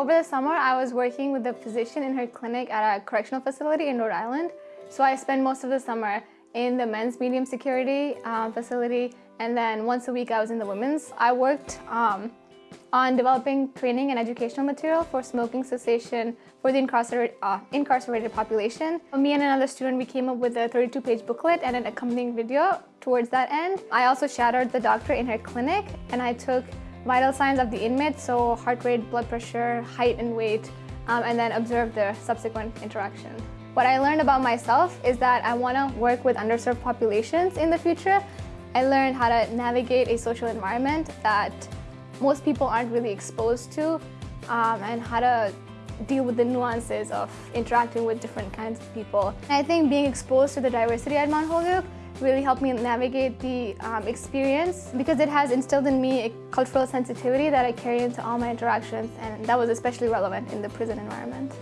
Over the summer, I was working with a physician in her clinic at a correctional facility in Rhode Island. So I spent most of the summer in the men's medium security um, facility and then once a week I was in the women's. I worked um, on developing training and educational material for smoking cessation for the incarcerated, uh, incarcerated population. Me and another student, we came up with a 32-page booklet and an accompanying video towards that end. I also shadowed the doctor in her clinic and I took vital signs of the inmate, so heart rate, blood pressure, height and weight, um, and then observe the subsequent interaction. What I learned about myself is that I want to work with underserved populations in the future. I learned how to navigate a social environment that most people aren't really exposed to um, and how to deal with the nuances of interacting with different kinds of people. I think being exposed to the diversity at Mount Holyoke really helped me navigate the um, experience because it has instilled in me a cultural sensitivity that I carry into all my interactions and that was especially relevant in the prison environment.